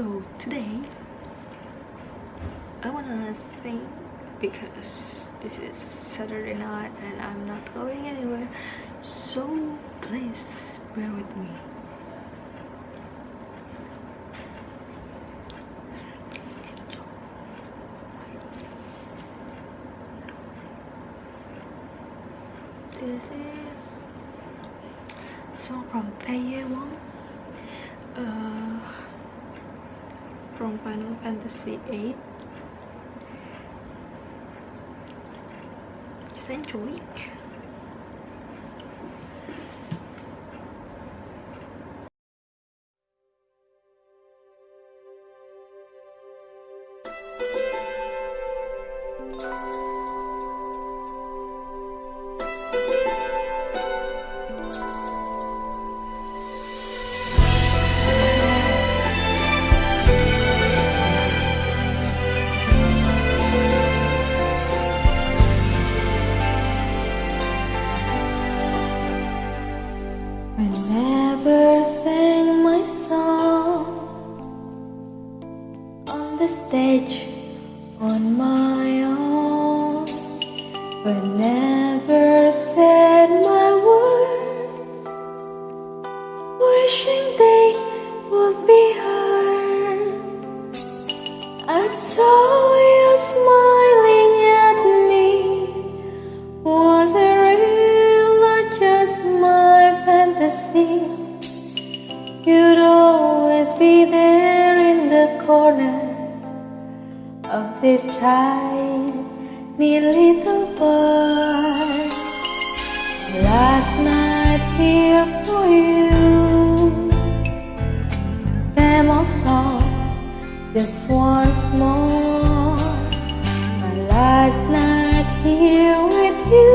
so today I wanna sing because this is Saturday night and I'm not going anywhere. So please bear with me. This is song from Faye Wong uh, from Final Fantasy VIII. just enjoy it whenever said my words, wishing they would be heard, I saw you smiling at me. Was it real or just my fantasy? You'd always be there in the corner of this tiny little Last night here for you, them on song just once more. My last night here with you.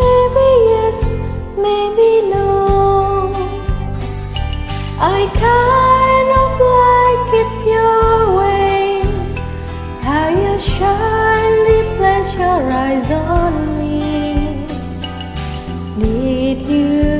Maybe yes, maybe no. I kind of like it your way. How you place your eyes on me. Did you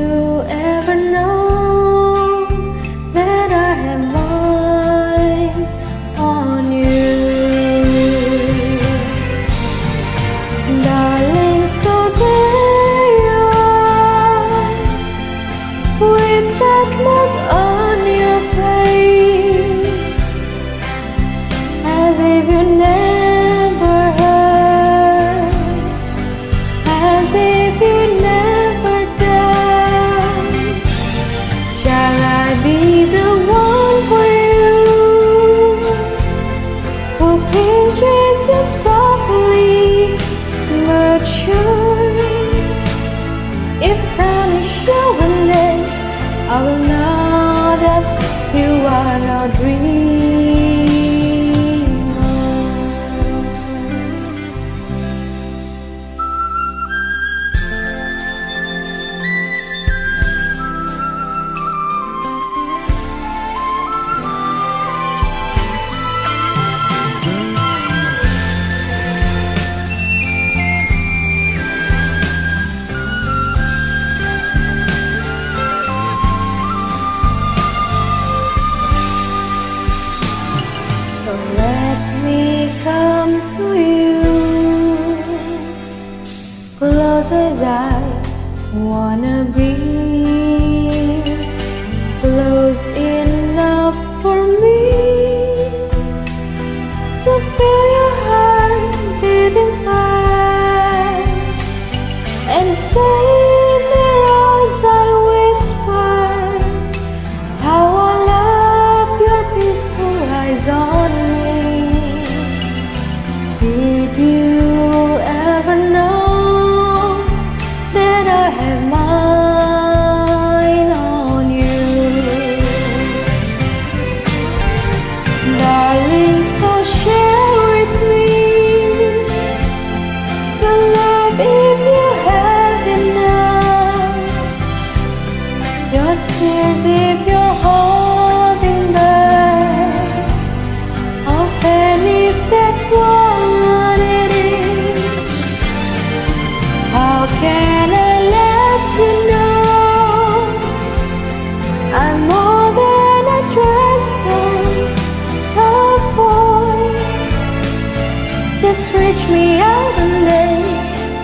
As I wanna be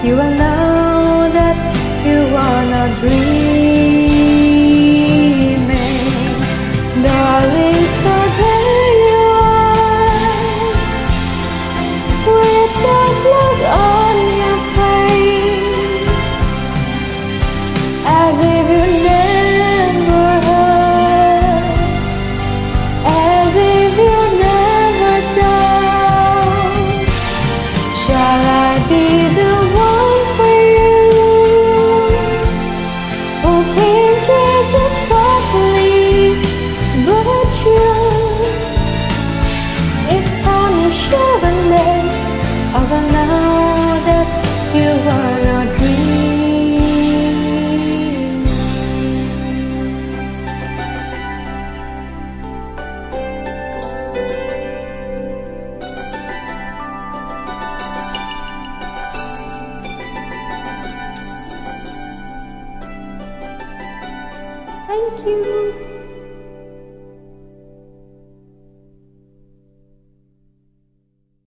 You will know that you are not dreaming. You.